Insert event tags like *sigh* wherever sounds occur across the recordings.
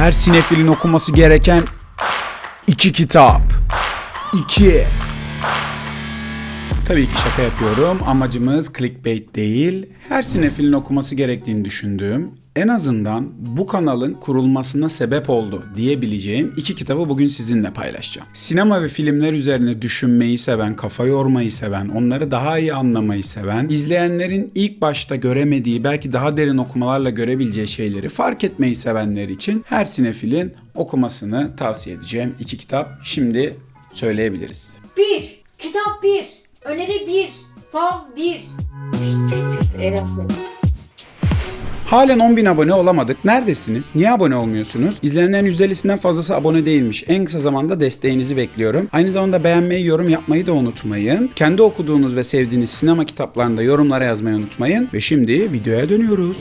Her sinefilin okuması gereken iki kitap. İki. Tabii ki şaka yapıyorum. Amacımız clickbait değil. Her sinefilin okuması gerektiğini düşündüğüm, en azından bu kanalın kurulmasına sebep oldu diyebileceğim iki kitabı bugün sizinle paylaşacağım. Sinema ve filmler üzerine düşünmeyi seven, kafa yormayı seven, onları daha iyi anlamayı seven, izleyenlerin ilk başta göremediği, belki daha derin okumalarla görebileceği şeyleri fark etmeyi sevenler için her sinefilin okumasını tavsiye edeceğim iki kitap. Şimdi söyleyebiliriz. 1. Kitap 1. Öneri 1. Fav 1. Halen 10.000 abone olamadık. Neredesiniz? Niye abone olmuyorsunuz? İzleyenlerin %50'sinden fazlası abone değilmiş. En kısa zamanda desteğinizi bekliyorum. Aynı zamanda beğenmeyi, yorum yapmayı da unutmayın. Kendi okuduğunuz ve sevdiğiniz sinema kitaplarında yorumlara yazmayı unutmayın. Ve şimdi videoya dönüyoruz.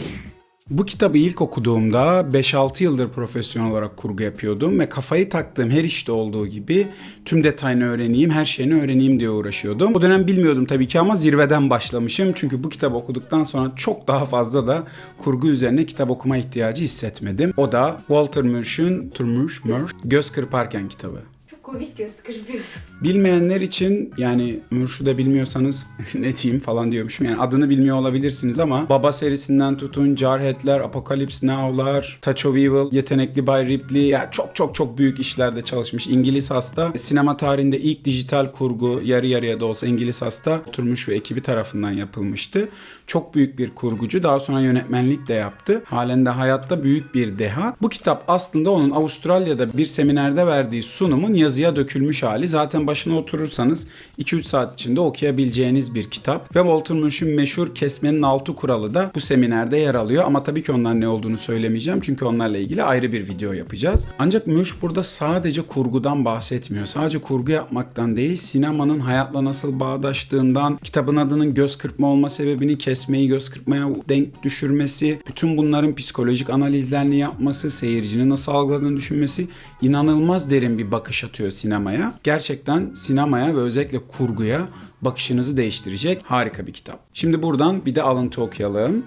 Bu kitabı ilk okuduğumda 5-6 yıldır profesyonel olarak kurgu yapıyordum ve kafayı taktığım her işte olduğu gibi tüm detayını öğreneyim, her şeyini öğreneyim diye uğraşıyordum. O dönem bilmiyordum tabii ki ama zirveden başlamışım. Çünkü bu kitabı okuduktan sonra çok daha fazla da kurgu üzerine kitap okuma ihtiyacı hissetmedim. O da Walter Murch'un Turmush Murch Göz Kırparken kitabı. Komik göz kırpıyorsun. Bilmeyenler için yani Murş'u da bilmiyorsanız *laughs* ne diyeyim falan diyormuşum. Yani adını bilmiyor olabilirsiniz ama Baba serisinden tutun Jarhead'ler, Apocalypse Now'lar, Touch of Evil, Yetenekli Bay Ripley ya çok çok çok büyük işlerde çalışmış. İngiliz hasta. Sinema tarihinde ilk dijital kurgu yarı yarıya da olsa İngiliz hasta oturmuş ve ekibi tarafından yapılmıştı. Çok büyük bir kurgucu. Daha sonra yönetmenlik de yaptı. Halen de hayatta büyük bir deha. Bu kitap aslında onun Avustralya'da bir seminerde verdiği sunumun yazıya dökülmüş hali. Zaten başına oturursanız 2-3 saat içinde okuyabileceğiniz bir kitap. Ve Walter Murch'un meşhur kesmenin altı kuralı da bu seminerde yer alıyor. Ama tabii ki onlar ne olduğunu söylemeyeceğim. Çünkü onlarla ilgili ayrı bir video yapacağız. Ancak Murch burada sadece kurgudan bahsetmiyor. Sadece kurgu yapmaktan değil, sinemanın hayatla nasıl bağdaştığından, kitabın adının göz kırpma olma sebebini kesmeyi göz kırpmaya denk düşürmesi, bütün bunların psikolojik analizlerini yapması, seyircinin nasıl algıladığını düşünmesi inanılmaz derin bir bakış atıyor sinemaya. Gerçekten sinemaya ve özellikle kurguya bakışınızı değiştirecek harika bir kitap. Şimdi buradan bir de alıntı okuyalım.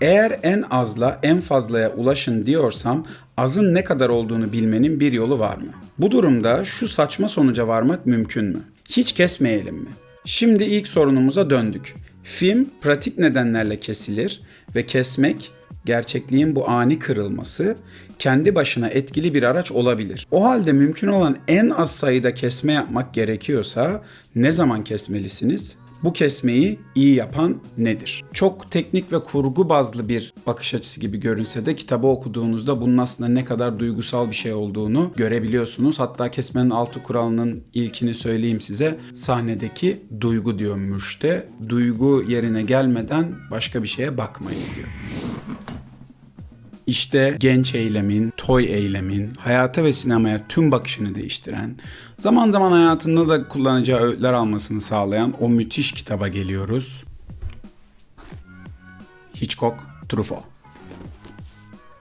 Eğer en azla en fazlaya ulaşın diyorsam azın ne kadar olduğunu bilmenin bir yolu var mı? Bu durumda şu saçma sonuca varmak mümkün mü? Hiç kesmeyelim mi? Şimdi ilk sorunumuza döndük. Film pratik nedenlerle kesilir ve kesmek gerçekliğin bu ani kırılması kendi başına etkili bir araç olabilir. O halde mümkün olan en az sayıda kesme yapmak gerekiyorsa ne zaman kesmelisiniz? Bu kesmeyi iyi yapan nedir? Çok teknik ve kurgu bazlı bir bakış açısı gibi görünse de kitabı okuduğunuzda bunun aslında ne kadar duygusal bir şey olduğunu görebiliyorsunuz. Hatta kesmenin altı kuralının ilkini söyleyeyim size. Sahnedeki duygu diyor Mürş'te. Duygu yerine gelmeden başka bir şeye bakmayız diyor. İşte genç eylemin, toy eylemin, hayata ve sinemaya tüm bakışını değiştiren, zaman zaman hayatında da kullanacağı öğütler almasını sağlayan o müthiş kitaba geliyoruz. Hitchcock, Truffaut.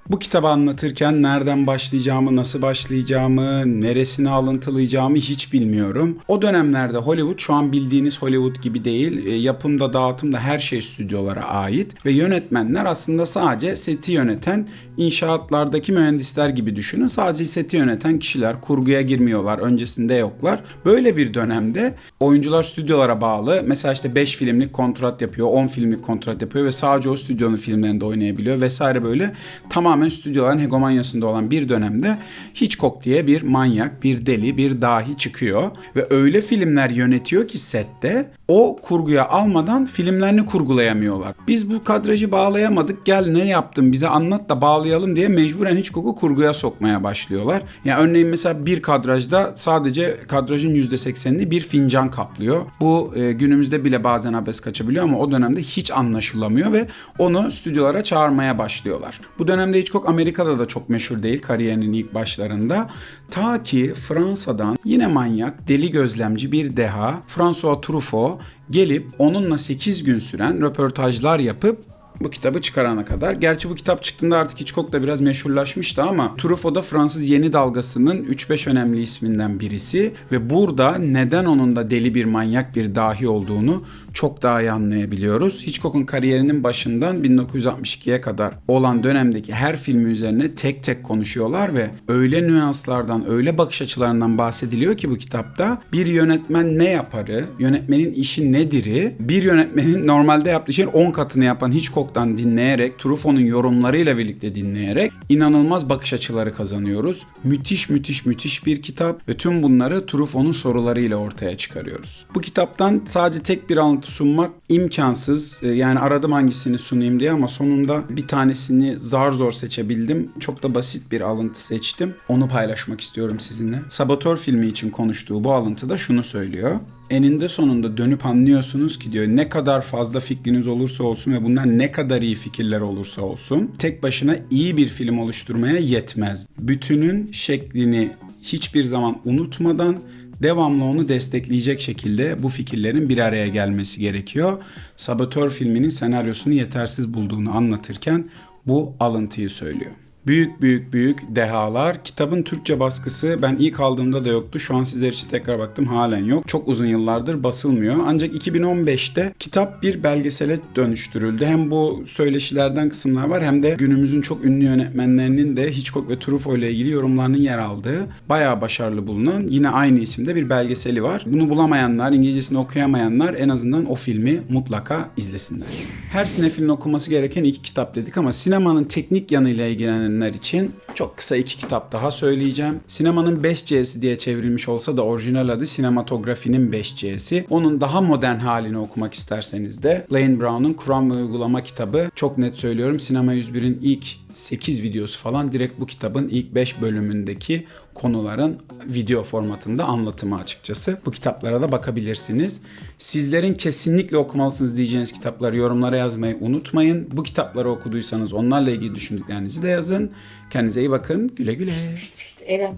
Bu kitabı anlatırken nereden başlayacağımı, nasıl başlayacağımı, neresini alıntılayacağımı hiç bilmiyorum. O dönemlerde Hollywood şu an bildiğiniz Hollywood gibi değil. E, yapımda, dağıtımda her şey stüdyolara ait ve yönetmenler aslında sadece seti yöneten inşaatlardaki mühendisler gibi düşünün. Sadece seti yöneten kişiler kurguya girmiyorlar, öncesinde yoklar. Böyle bir dönemde oyuncular stüdyolara bağlı. Mesela işte 5 filmlik kontrat yapıyor, 10 filmlik kontrat yapıyor ve sadece o stüdyonun filmlerinde oynayabiliyor vesaire böyle tamam tamamen stüdyoların hegemonyasında olan bir dönemde Hitchcock diye bir manyak, bir deli, bir dahi çıkıyor ve öyle filmler yönetiyor ki sette o kurguya almadan filmlerini kurgulayamıyorlar. Biz bu kadrajı bağlayamadık gel ne yaptın bize anlat da bağlayalım diye mecburen Hitchcock'u kurguya sokmaya başlıyorlar. Yani örneğin mesela bir kadrajda sadece kadrajın %80'ini bir fincan kaplıyor. Bu e, günümüzde bile bazen abes kaçabiliyor ama o dönemde hiç anlaşılamıyor ve onu stüdyolara çağırmaya başlıyorlar. Bu dönemde Hitchcock Amerika'da da çok meşhur değil kariyerinin ilk başlarında. Ta ki Fransa'dan yine manyak, deli gözlemci bir deha François Truffaut gelip onunla 8 gün süren röportajlar yapıp bu kitabı çıkarana kadar. Gerçi bu kitap çıktığında artık Hitchcock da biraz meşhurlaşmıştı ama Truffaut da Fransız yeni dalgasının 3-5 önemli isminden birisi ve burada neden onun da deli bir manyak bir dahi olduğunu çok daha iyi anlayabiliyoruz. Hitchcock'un kariyerinin başından 1962'ye kadar olan dönemdeki her filmi üzerine tek tek konuşuyorlar ve öyle nüanslardan, öyle bakış açılarından bahsediliyor ki bu kitapta bir yönetmen ne yaparı, yönetmenin işi nedir'i, bir yönetmenin normalde yaptığı şeyin 10 katını yapan Hitchcock'tan dinleyerek, Truffaut'un yorumlarıyla birlikte dinleyerek inanılmaz bakış açıları kazanıyoruz. Müthiş müthiş müthiş bir kitap ve tüm bunları Truffaut'un sorularıyla ortaya çıkarıyoruz. Bu kitaptan sadece tek bir alıntı sunmak imkansız. Ee, Yani aradım hangisini sunayım diye ama sonunda bir tanesini zar zor seçebildim. Çok da basit bir alıntı seçtim. Onu paylaşmak istiyorum sizinle. Saboteur filmi için konuştuğu bu alıntıda şunu söylüyor. Eninde sonunda dönüp anlıyorsunuz ki diyor ne kadar fazla fikriniz olursa olsun ve bunlar ne kadar iyi fikirler olursa olsun tek başına iyi bir film oluşturmaya yetmez. Bütünün şeklini hiçbir zaman unutmadan devamlı onu destekleyecek şekilde bu fikirlerin bir araya gelmesi gerekiyor. Saboteur filminin senaryosunu yetersiz bulduğunu anlatırken bu alıntıyı söylüyor. Büyük büyük büyük dehalar. Kitabın Türkçe baskısı ben ilk aldığımda da yoktu. Şu an sizler için tekrar baktım halen yok. Çok uzun yıllardır basılmıyor. Ancak 2015'te kitap bir belgesele dönüştürüldü. Hem bu söyleşilerden kısımlar var hem de günümüzün çok ünlü yönetmenlerinin de Hitchcock ve Truffaut ile ilgili yorumlarının yer aldığı bayağı başarılı bulunan yine aynı isimde bir belgeseli var. Bunu bulamayanlar, İngilizcesini okuyamayanlar en azından o filmi mutlaka izlesinler. Her sinefilin okuması gereken iki kitap dedik ama sinemanın teknik yanıyla ilgilenenler için çok kısa iki kitap daha söyleyeceğim. Sinemanın 5C'si diye çevrilmiş olsa da orijinal adı sinematografinin 5C'si. Onun daha modern halini okumak isterseniz de Lane Brown'un Kuram ve Uygulama kitabı çok net söylüyorum. Sinema 101'in ilk 8 videosu falan direkt bu kitabın ilk 5 bölümündeki konuların video formatında anlatımı açıkçası. Bu kitaplara da bakabilirsiniz. Sizlerin kesinlikle okumalısınız diyeceğiniz kitapları yorumlara yazmayı unutmayın. Bu kitapları okuduysanız onlarla ilgili düşündüklerinizi de yazın. Kendinize iyi bakın. Güle güle. Eren.